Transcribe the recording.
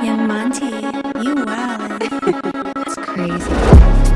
Yeah, Monty, you wild. it's crazy.